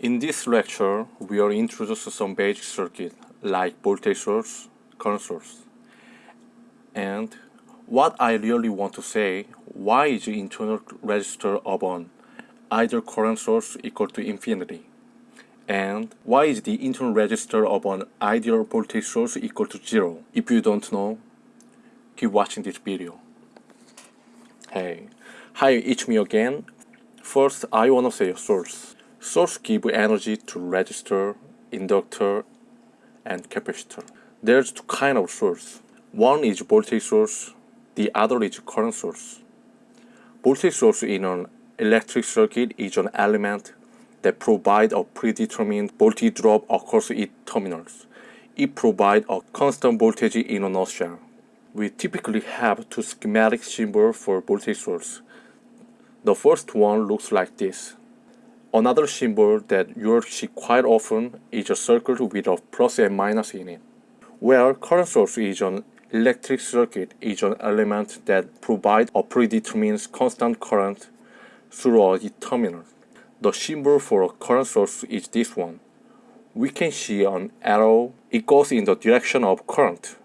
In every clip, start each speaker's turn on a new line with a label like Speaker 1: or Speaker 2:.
Speaker 1: In this lecture, we are introduced some basic circuit like voltage source, current source. And what I really want to say, why is the internal resistor of an ideal current source equal to infinity? And why is the internal resistor of an ideal voltage source equal to zero? If you don't know, keep watching this video. Hey, hi, it's me again. First, I wanna say a source. Source give energy to resistor, inductor, and capacitor. There's two kind of source. One is voltage source, the other is current source. Voltage source in an electric circuit is an element that provide a predetermined voltage drop across its terminals. It provides a constant voltage in a nutshell. We typically have two schematic symbols for voltage source. The first one looks like this. Another symbol that you'll see quite often is a circle with a plus and minus in it. Where current source is an electric circuit is an element that provides a predetermined constant current through a terminal. The symbol for a current source is this one. We can see an arrow. It goes in the direction of current,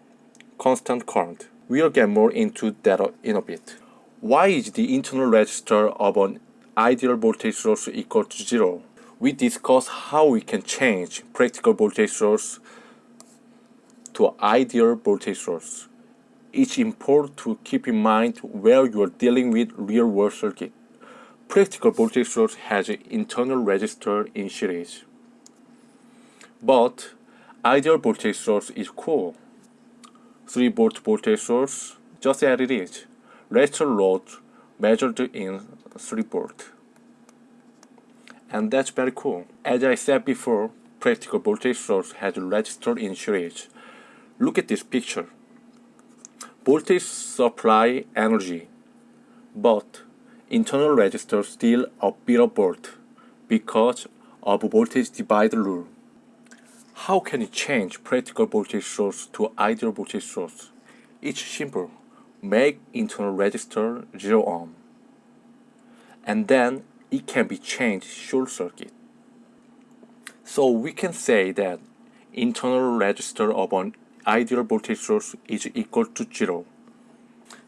Speaker 1: constant current. We'll get more into that in a bit. Why is the internal resistor of an ideal voltage source equal to zero? We discuss how we can change practical voltage source to ideal voltage source. It's important to keep in mind where you are dealing with real-world circuit. Practical voltage source has an internal resistor in series. But ideal voltage source is cool. 3 volt voltage source, just as it is. Resistor load measured in 3 volt. And that's very cool. As I said before, practical voltage source has a resistor in series. Look at this picture. Voltage supply energy, but internal resistor still a of volt because of voltage divider rule. How can you change practical voltage source to ideal voltage source? It's simple. Make internal resistor 0 ohm. And then it can be changed short circuit. So we can say that internal resistor of an ideal voltage source is equal to 0.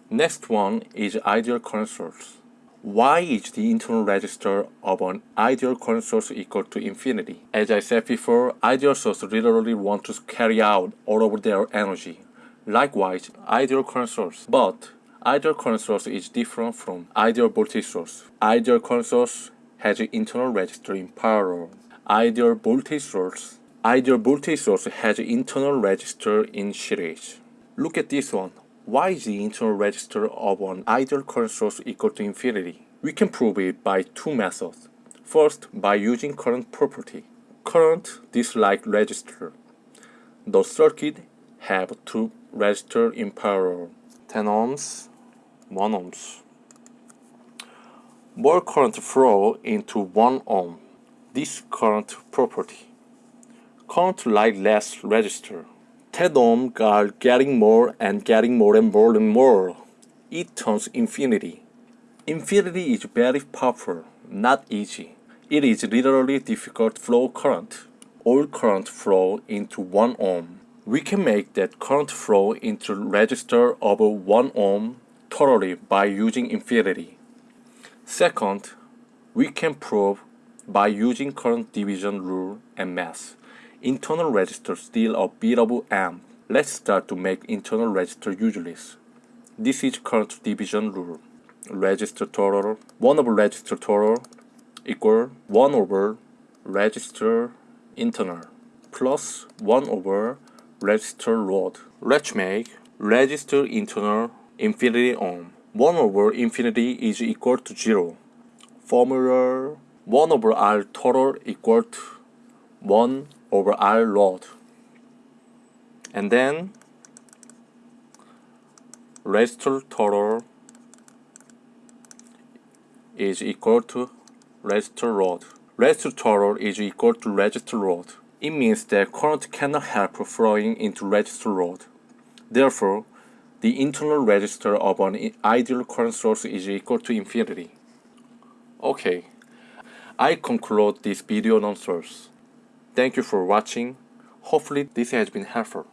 Speaker 1: Next one is ideal current source. Why is the internal resistor of an ideal current source equal to infinity? As I said before, ideal source literally want to carry out all of their energy. Likewise, ideal current source. But ideal current source is different from ideal voltage source. Ideal current source has an internal resistor in parallel. Ideal voltage source Ideal voltage source has an internal resistor in series. Look at this one. Why is the internal resistor of an ideal current source equal to infinity? We can prove it by two methods. First, by using current property. Current dislike resistor. The circuit have two resistors in parallel. 10 ohms, 1 ohms. More current flow into 1 ohm. This current property. Current like less resistor. 10 ohm are getting more and getting more and more and more. It turns infinity. Infinity is very powerful, not easy. It is literally difficult flow current. All current flow into 1 ohm. We can make that current flow into resistor of 1 ohm totally by using infinity. Second, we can prove by using current division rule and math. Internal resistor still a of amp. Let's start to make internal resistor useless. This is current division rule. Resistor total 1 over resistor total equal 1 over resistor internal plus 1 over resistor load. Let's make resistor internal infinity ohm. 1 over infinity is equal to 0. Formula 1 over R total equal to 1 over R load and then resistor total is equal to resistor load. Resistor total is equal to resistor load. It means that current cannot help flowing into resistor load. Therefore, the internal resistor of an ideal current source is equal to infinity. Okay,
Speaker 2: I conclude this video on source. Thank you for watching. Hopefully this has been helpful.